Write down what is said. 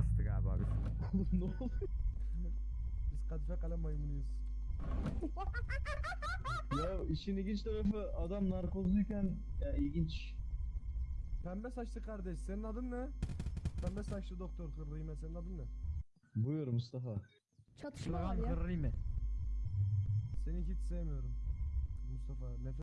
Astık abi abi. ne oldu? Biz kadife kalem maymunuyuz. Ya işin ilginç tarafı adam narkozluyken ya ilginç. Pembe saçlı kardeş senin adın ne? Pembe saçlı doktor Kırrı'yım senin adın ne? Buyur Mustafa. Çatışma var Şuradan ya. kırırım mı? Seni hiç sevmiyorum. Mustafa nefret